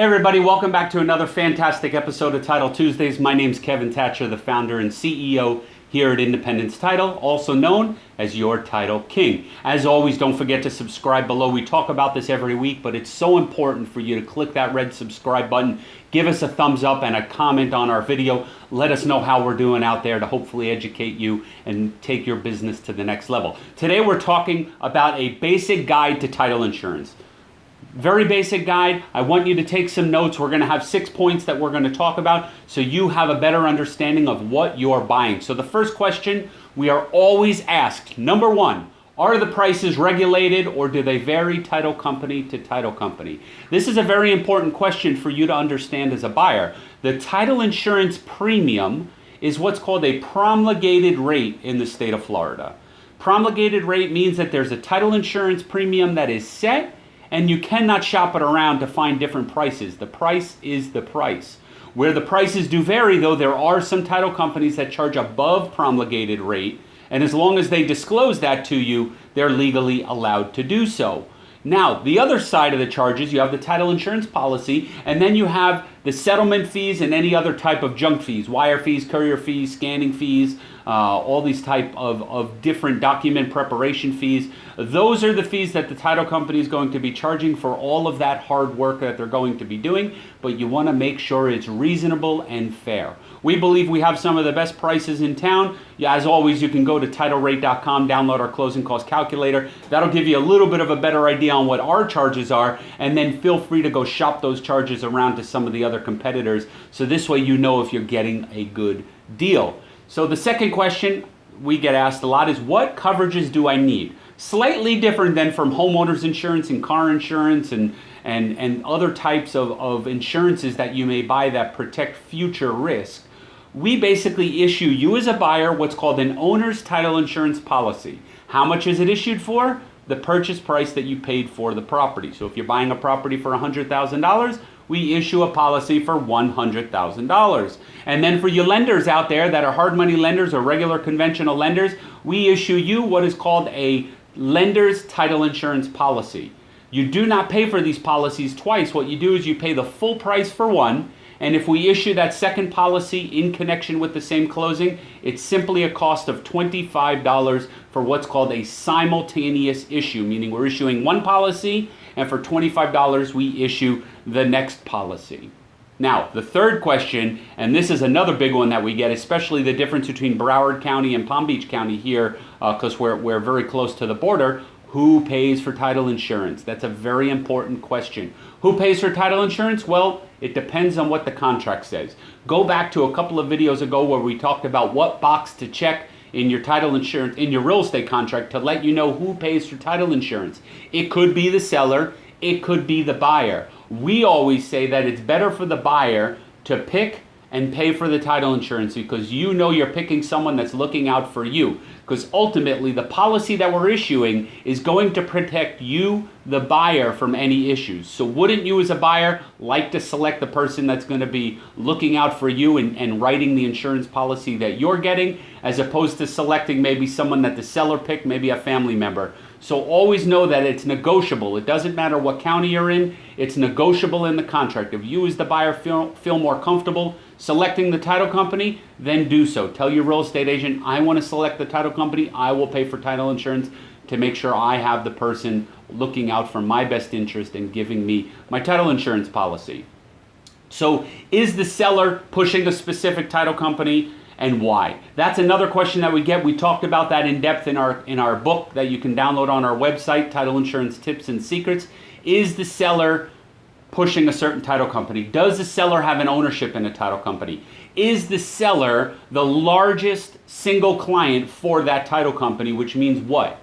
Hey everybody, welcome back to another fantastic episode of Title Tuesdays. My name's Kevin Thatcher, the founder and CEO here at Independence Title, also known as your Title King. As always, don't forget to subscribe below. We talk about this every week, but it's so important for you to click that red subscribe button, give us a thumbs up and a comment on our video. Let us know how we're doing out there to hopefully educate you and take your business to the next level. Today we're talking about a basic guide to title insurance very basic guide. I want you to take some notes. We're going to have six points that we're going to talk about so you have a better understanding of what you're buying. So the first question we are always asked, number one, are the prices regulated or do they vary title company to title company? This is a very important question for you to understand as a buyer. The title insurance premium is what's called a promulgated rate in the state of Florida. Promulgated rate means that there's a title insurance premium that is set and you cannot shop it around to find different prices. The price is the price. Where the prices do vary, though, there are some title companies that charge above promulgated rate, and as long as they disclose that to you, they're legally allowed to do so. Now, the other side of the charges, you have the title insurance policy, and then you have the settlement fees and any other type of junk fees, wire fees, courier fees, scanning fees, uh, all these type of, of different document preparation fees. Those are the fees that the title company is going to be charging for all of that hard work that they're going to be doing, but you want to make sure it's reasonable and fair. We believe we have some of the best prices in town. As always, you can go to titlerate.com, download our closing cost calculator. That'll give you a little bit of a better idea on what our charges are, and then feel free to go shop those charges around to some of the other competitors. So this way you know if you're getting a good deal. So the second question we get asked a lot is what coverages do I need? Slightly different than from homeowners insurance and car insurance and, and, and other types of, of insurances that you may buy that protect future risk. We basically issue you as a buyer what's called an owner's title insurance policy. How much is it issued for? The purchase price that you paid for the property. So if you're buying a property for $100,000, we issue a policy for $100,000. And then for you lenders out there that are hard money lenders or regular conventional lenders, we issue you what is called a lender's title insurance policy. You do not pay for these policies twice. What you do is you pay the full price for one, and if we issue that second policy in connection with the same closing, it's simply a cost of $25 for what's called a simultaneous issue, meaning we're issuing one policy and for $25 we issue the next policy. Now, the third question, and this is another big one that we get, especially the difference between Broward County and Palm Beach County here, because uh, we're, we're very close to the border. Who pays for title insurance? That's a very important question. Who pays for title insurance? Well, it depends on what the contract says. Go back to a couple of videos ago where we talked about what box to check in your title insurance, in your real estate contract to let you know who pays for title insurance. It could be the seller, it could be the buyer. We always say that it's better for the buyer to pick and pay for the title insurance because you know you're picking someone that's looking out for you. Because ultimately, the policy that we're issuing is going to protect you, the buyer, from any issues. So, wouldn't you, as a buyer, like to select the person that's going to be looking out for you and, and writing the insurance policy that you're getting, as opposed to selecting maybe someone that the seller picked, maybe a family member? So always know that it's negotiable. It doesn't matter what county you're in, it's negotiable in the contract. If you as the buyer feel, feel more comfortable selecting the title company, then do so. Tell your real estate agent, I want to select the title company. I will pay for title insurance to make sure I have the person looking out for my best interest and giving me my title insurance policy. So is the seller pushing a specific title company and why? That's another question that we get. We talked about that in depth in our in our book that you can download on our website, Title Insurance Tips and Secrets. Is the seller pushing a certain title company? Does the seller have an ownership in a title company? Is the seller the largest single client for that title company, which means what?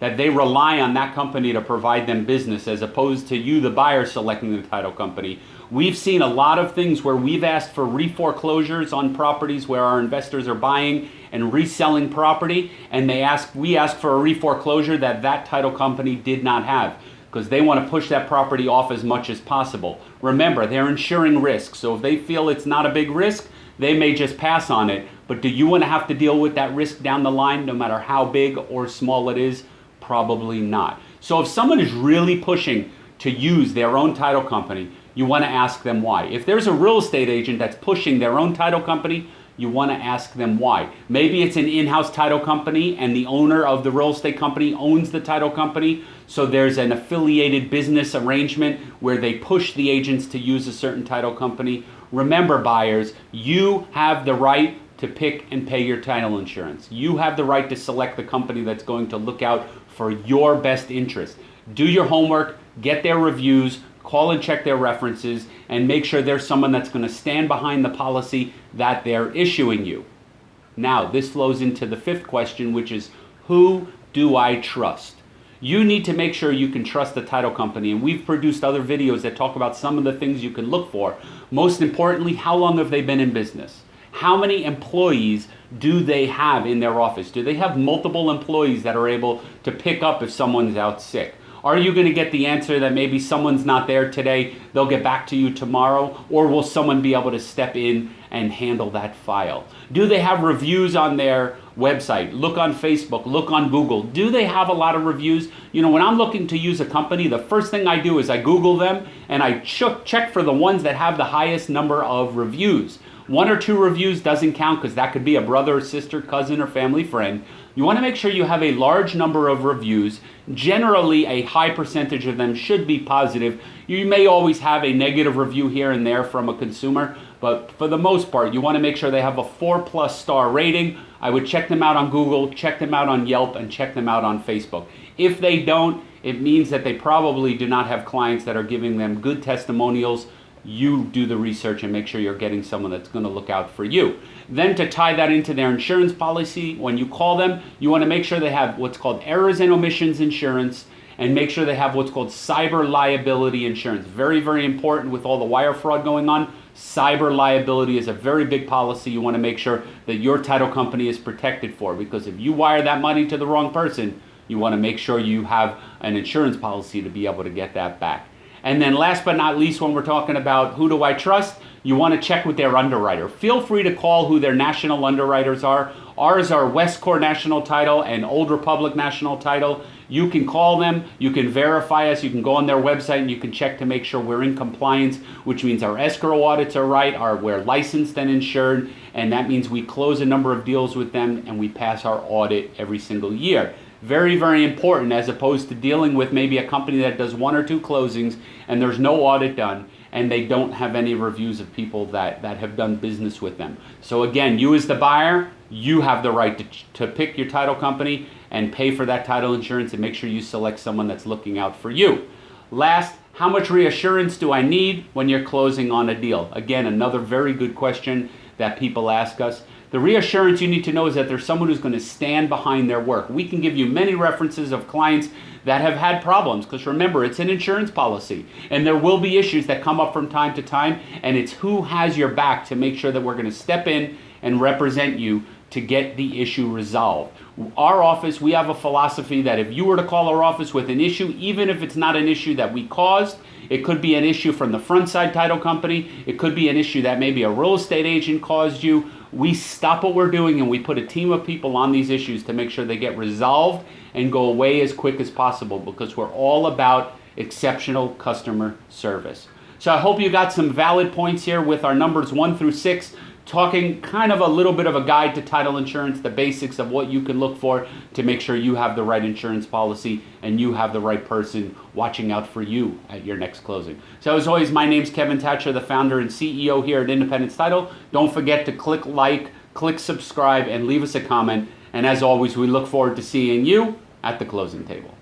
That they rely on that company to provide them business as opposed to you, the buyer, selecting the title company. We've seen a lot of things where we've asked for reforeclosures on properties where our investors are buying and reselling property, and they ask, we ask for a reforeclosure that that title company did not have because they want to push that property off as much as possible. Remember, they're insuring risk, so if they feel it's not a big risk, they may just pass on it. But do you want to have to deal with that risk down the line, no matter how big or small it is? Probably not. So if someone is really pushing to use their own title company, you want to ask them why. If there's a real estate agent that's pushing their own title company, you want to ask them why. Maybe it's an in-house title company and the owner of the real estate company owns the title company. So there's an affiliated business arrangement where they push the agents to use a certain title company. Remember buyers, you have the right to pick and pay your title insurance. You have the right to select the company that's going to look out for your best interest. Do your homework, get their reviews, call and check their references, and make sure there's someone that's going to stand behind the policy that they're issuing you. Now, this flows into the fifth question, which is who do I trust? You need to make sure you can trust the title company, and we've produced other videos that talk about some of the things you can look for. Most importantly, how long have they been in business? How many employees do they have in their office? Do they have multiple employees that are able to pick up if someone's out sick? Are you going to get the answer that maybe someone's not there today, they'll get back to you tomorrow? Or will someone be able to step in and handle that file? Do they have reviews on their website? Look on Facebook, look on Google. Do they have a lot of reviews? You know, when I'm looking to use a company, the first thing I do is I Google them and I check for the ones that have the highest number of reviews. One or two reviews doesn't count because that could be a brother, sister, cousin, or family friend. You want to make sure you have a large number of reviews. Generally, a high percentage of them should be positive. You may always have a negative review here and there from a consumer, but for the most part, you want to make sure they have a four plus star rating. I would check them out on Google, check them out on Yelp, and check them out on Facebook. If they don't, it means that they probably do not have clients that are giving them good testimonials you do the research and make sure you're getting someone that's going to look out for you. Then to tie that into their insurance policy, when you call them, you want to make sure they have what's called errors and omissions insurance and make sure they have what's called cyber liability insurance. Very, very important with all the wire fraud going on. Cyber liability is a very big policy you want to make sure that your title company is protected for because if you wire that money to the wrong person, you want to make sure you have an insurance policy to be able to get that back. And then last but not least, when we're talking about who do I trust, you want to check with their underwriter. Feel free to call who their national underwriters are. Ours are Westcor National Title and Old Republic National Title. You can call them, you can verify us, you can go on their website and you can check to make sure we're in compliance, which means our escrow audits are right, our, we're licensed and insured, and that means we close a number of deals with them and we pass our audit every single year. Very, very important as opposed to dealing with maybe a company that does one or two closings and there's no audit done and they don't have any reviews of people that, that have done business with them. So again, you as the buyer, you have the right to, to pick your title company and pay for that title insurance and make sure you select someone that's looking out for you. Last, how much reassurance do I need when you're closing on a deal? Again, another very good question that people ask us. The reassurance you need to know is that there's someone who's going to stand behind their work. We can give you many references of clients that have had problems because remember, it's an insurance policy and there will be issues that come up from time to time and it's who has your back to make sure that we're going to step in and represent you to get the issue resolved. Our office, we have a philosophy that if you were to call our office with an issue, even if it's not an issue that we caused, it could be an issue from the front side title company, it could be an issue that maybe a real estate agent caused you, we stop what we're doing and we put a team of people on these issues to make sure they get resolved and go away as quick as possible because we're all about exceptional customer service. So I hope you got some valid points here with our numbers one through six talking kind of a little bit of a guide to title insurance, the basics of what you can look for to make sure you have the right insurance policy and you have the right person watching out for you at your next closing. So as always, my name's Kevin Thatcher, the founder and CEO here at Independence Title. Don't forget to click like, click subscribe, and leave us a comment. And as always, we look forward to seeing you at the closing table.